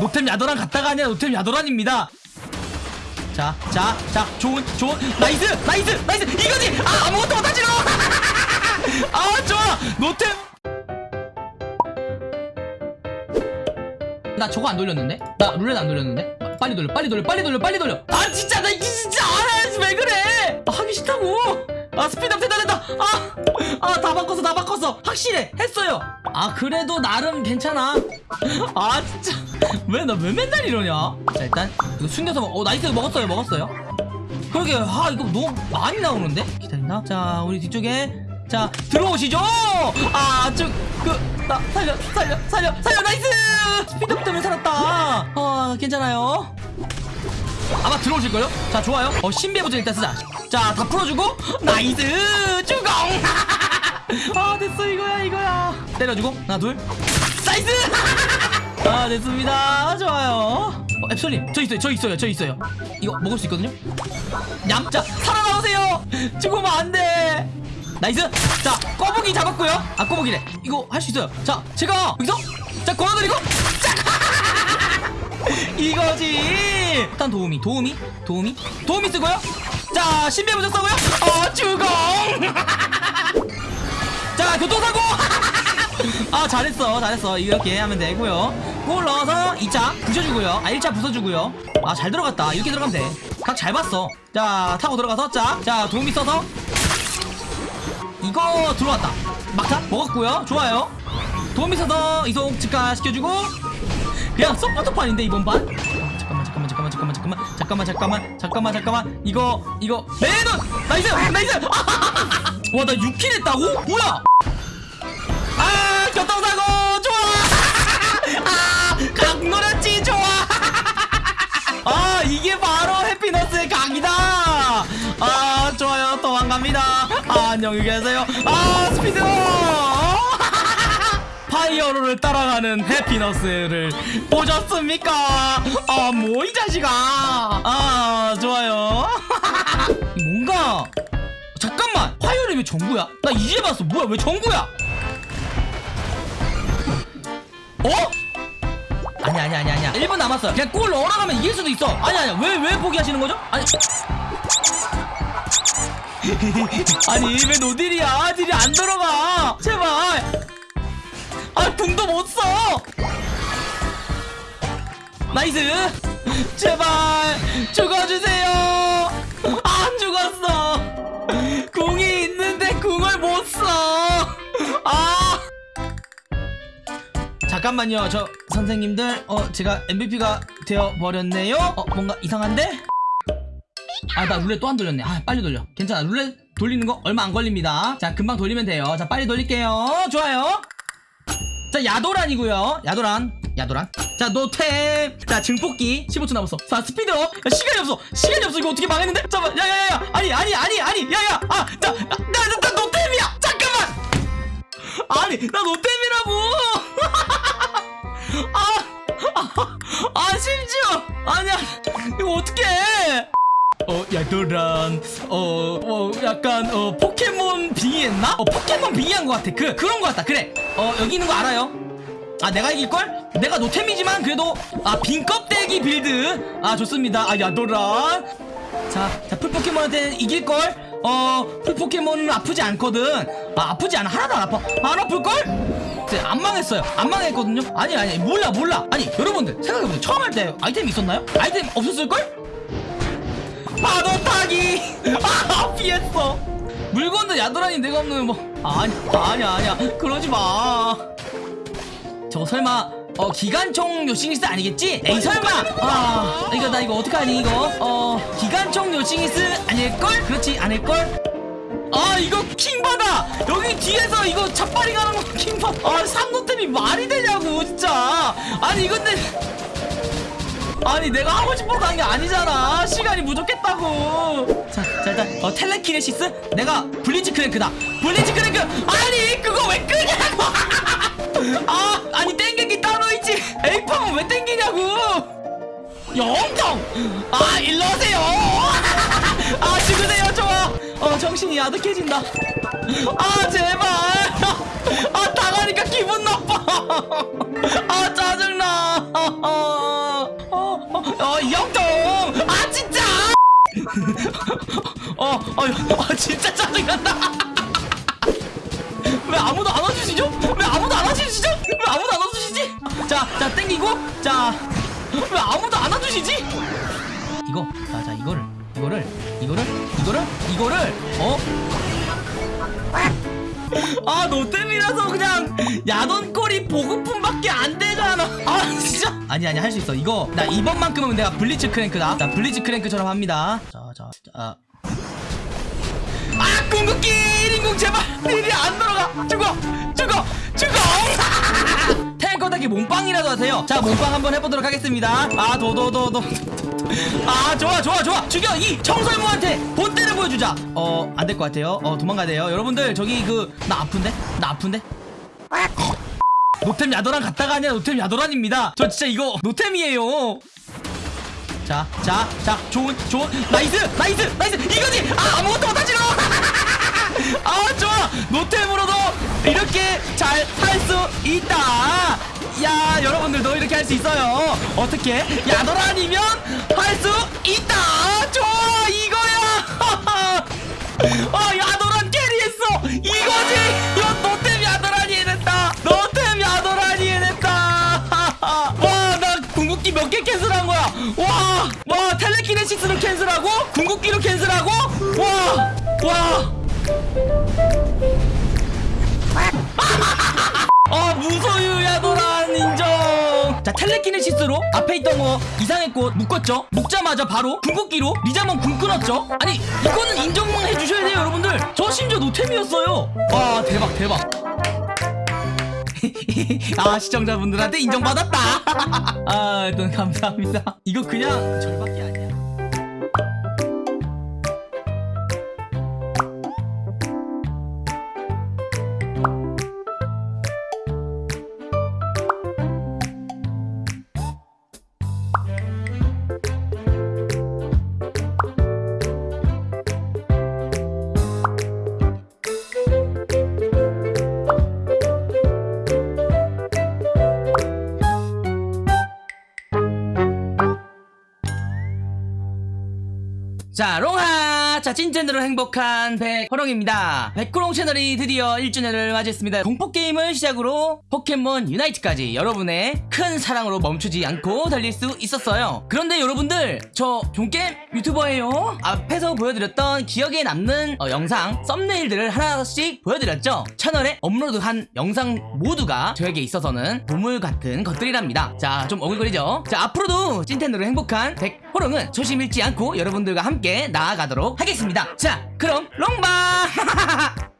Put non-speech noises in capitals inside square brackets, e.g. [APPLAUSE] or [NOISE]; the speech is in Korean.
노템 야도란 갔다가 아니라 노템 야도란입니다 자, 자, 자, 좋은, 좋은, 나이스, 나이스, 나이스, 이거지! 아, 아무것도 못하지, 너! [LAUGHS] 아, 좋아! 노템! 나 저거 안 돌렸는데? 나 룰렛 안 돌렸는데? 아, 빨리 돌려, 빨리 돌려, 빨리 돌려, 빨리 돌려! 아, 진짜, 나 이게 진짜 알아야지, 왜 그래! 아, 하기 싫다고! 아, 스피드업 대단했다! 아! 아, 다 바꿨어, 다 바꿨어! 확실해! 했어요! 아, 그래도 나름 괜찮아. 아, 진짜. [LAUGHS] 왜, 나 왜 맨날 이러냐? 자, 일단, 이거 숨겨서 먹, 어, nice, 먹었어요, 먹었어요. 그러게, 아, 이거 너무 많이 나오는데? 기다린다. 자, 우리 뒤쪽에. 자, 들어오시죠! 아, 저, 그, 나, 살려, 살려, 살려, 살려, nice! Speed up 때문에 살았다. 어, 괜찮아요. 아마 들어오실걸요? 자, 좋아요. 어, 신비부터 일단 쓰자. 자, 다 풀어주고, nice! 주공! [LAUGHS] 아, 됐어, 이거야, 이거야. 때려주고, 하나, 둘. Nice! [LAUGHS] 아, 됐습니다. 좋아요. 어, 앱솔님, 저 있어요, 저 있어요, 저 있어요. 이거 먹을 수 있거든요? 얌자, 살아나오세요! [LAUGHS] 죽으면 안 돼! Nice! 자, 꼬부기 잡았고요. 아, 꼬부기래. 이거 할 수 있어요. 자, 제가 여기서, 자, 걸어드리고, [LAUGHS] 이거지 일단 도우미 도우미 도우미 도우미 쓰고요 자 신비부적 쓰고요 어 주공 [LAUGHS] 자 교통사고 아 잘했어 잘했어 이렇게 하면 되고요 골 넣어서 2차 부셔주고요. 아 1차 부숴주고요. 아 잘 들어갔다. 이렇게 들어가면 돼 각 잘 봤어. 자 타고 들어가서 자자 도우미 써서. 이거 들어왔다. 막타 먹었고요. 좋아요. 도우미 써서 이속 즉가 시켜주고. 그냥 서포터판인데 이번 판? 아, 잠깐만 잠깐만 잠깐만 잠깐만. 잠깐만 잠깐만 잠깐만 잠깐만. 이거 이거. 레논 Nice! Nice! [LAUGHS] 와나 6 kill 했다고? 뭐야? 아 교통사고 좋 아 이게 바로 해피너스의 각이다 아 좋아요 도망갑니다 아 안녕히 계세요 아 스피드 [LAUGHS] 파이어로를 따라가는 해피너스를 보셨습니까? 아, 뭐 이 자식아. 아, 좋아요. [LAUGHS] 뭔가 잠깐만. 파이어로 왜 정구야? 나 이제 봤어. 뭐야? 왜 정구야? 어? 아니 아니 아니 아니야. 1분 남았어요. 그냥 골 넣으러 가면 이길 수도 있어. 아니 아니야. 왜왜 포기하시는 거죠? 아니 [LAUGHS] 아니 왜 no딜이야? 딜이 안 들어가. 제발. 아 궁도 못 써. Nice. 제발 죽어주세요. 잠깐만요, 저 선생님들, 어 제가 MVP가 되어 버렸네요. 어 뭔가 이상한데? 아 나 룰렛 또 안 돌렸네. 아 빨리 돌려. 괜찮아. 룰렛 돌리는 거 얼마 안 걸립니다. 자 금방 돌리면 돼요. 자 빨리 돌릴게요. 좋아요. 자 야도란이고요 야도란 야도란 자 노템 자 증폭기 15초 남았어 자 speed up 야, 시간이 없어 시간이 없어 이거 어떻게 망했는데 잠깐만 야야야 아니 아니 아니 아니 야야 아자나나 나, 나 노템이야 잠깐만 아니 나 노템이라고 심지어 아니야 이거 어떡해 어, 야도란, 어, 어, 약간, 어, 포켓몬 빙의했나? 어, 포켓몬 빙의한 것 같아. 그, 그런 것 같다. 그래. 어, 여기 있는 거 알아요? 아, 내가 이길걸? 내가 노템이지만, 그래도, 아, 빈 껍데기 build. 아, 좋습니다. 아, 야도란. 자, 자, 풀포켓몬한테는 이길걸? 어, 풀포켓몬은 아프지 않거든. 아, 아프지 않아. 하나도 안 아파. 안 아플걸? 네, 안 망했어요. 안 망했거든요? 아니, 아니, 몰라, 몰라. 아니, 여러분들, 생각해보세요. 처음 할 때 아이템 있었나요? 아이템 없었을걸? 파도 타기 [LAUGHS] 아 피했어 물건도 야도라니 내가 없는 뭐 아니 아니야 아니야 그러지 마 저거 설마 어 기관총 요싱이스 아니겠지? 에이 설마 아 이거 나 이거 어떡하니 이거 어 기관총 요싱이스 아닐걸? 그렇지 않을걸? 아 이거 킹받아! 여기 뒤에서 이거 잡발이 가는 거 킹받아 아 삼노템이 말이 되냐고 진짜! 아니 이건데 아니 내가 하고 싶어서 한 게 아니잖아. 시간이 부족했다고. 자, 자 일단 어, 텔레키네시스? 내가 블리치 크랭크다. 블리치 크랭크! 아니 그거 왜 끄냐고! [LAUGHS] 아 아니 땡기기 따로 있지. 에이팡은 왜 땡기냐고! 영정 아 일로 오세요. [LAUGHS] 아 죽으세요 어 정신이 아득해진다 아 제발 아 당하니까 기분 나빠 아 짜증나 어, 영동! 아, 진짜! 어, 어, 어, 진짜 짜증난다! 왜 아무도 안 와주시죠? 왜 아무도 안 와주시죠? 왜 아무도 안 와주시지? 자, 자, 땡기고, 자, 왜 아무도 안 와주시지? 이거, 자, 자, 이거를, 이거를, 이거를, 이거를, 이거를, 어? 아, 너 때문이라서 그냥 야돈꼬리 보급품밖에 안 되잖아. 아, 진짜. 아니, 아니, 할 수 있어. 이거, 나 이번만큼은 내가 블리츠 크랭크다. 자, 블리츠 크랭크처럼 합니다. 자, 자, 자. 아, 궁극기 1인공 제발! 일이 안 들어가! 죽어! 닭이 몸빵이라도 하세요. 자, 몸빵 한번 해보도록 하겠습니다. 아, 도도도도. 아, 좋아, 좋아, 좋아. 죽여! 이 청설모한테 본때를 보여주자. 어, 안 될 것 같아요. 어, 도망가야 돼요. 여러분들, 저기 그, 나 아픈데? 나 아픈데? 노템 야도란 갔다가 아니라 노템 야도란입니다. 저 진짜 이거 노템이에요. 자, 자, 자, 좋은, 좋은, nice, nice, nice, 이거지! 아, 아무것도 못하지롱! [LAUGHS] 아, 좋아! 노템으로도 이렇게 잘할수 있다! 야, 여러분들도 이렇게 할 수 있어요! 어떻게? 야도란이면 할 수 있다! 좋아! 이거야! [LAUGHS] 어, 야도란 carry했어! 이거지! 이거 노템 야도란이 해냈다! 노템 야도란이 해냈다! [LAUGHS] 와, 나 궁극기 몇 개 cancel한 거야! 와! 와, telekinesis로 cancel하고, 궁극기로 cancel하고, 와! 와! 아, 자, 텔레키네시스로 앞에 있던 거 이상했고, 묶었죠? 묶자마자 바로 궁극기로 리자몬 궁 끊었죠? 아니, 이거는 인정만 해주셔야 돼요, 여러분들! 저 심지어 노템이었어요! 와, 대박, 대박! [LAUGHS] 아 시청자분들한테 인정받았다 [LAUGHS] 아 일단 감사합니다 이거 그냥 아 자, 롱하! 자, 찐텐으로 행복한 백호롱입니다. 백호롱 채널이 드디어 1주년을 맞이했습니다. 공포게임을 시작으로 포켓몬 유나이트까지 여러분의 큰 사랑으로 멈추지 않고 달릴 수 있었어요. 그런데 여러분들, 저 종게임 유튜버예요. 앞에서 보여드렸던 기억에 남는 어, 영상, thumbnail들을 하나씩 보여드렸죠. 채널에 업로드한 영상 모두가 저에게 있어서는 보물 같은 것들이랍니다. 자, 좀 오글거리죠? 자, 앞으로도 찐텐으로 행복한 백호롱은 초심 잃지 않고 여러분들과 함께 나아가도록 하겠습니다. 자, 그럼 롱바! [LAUGHS]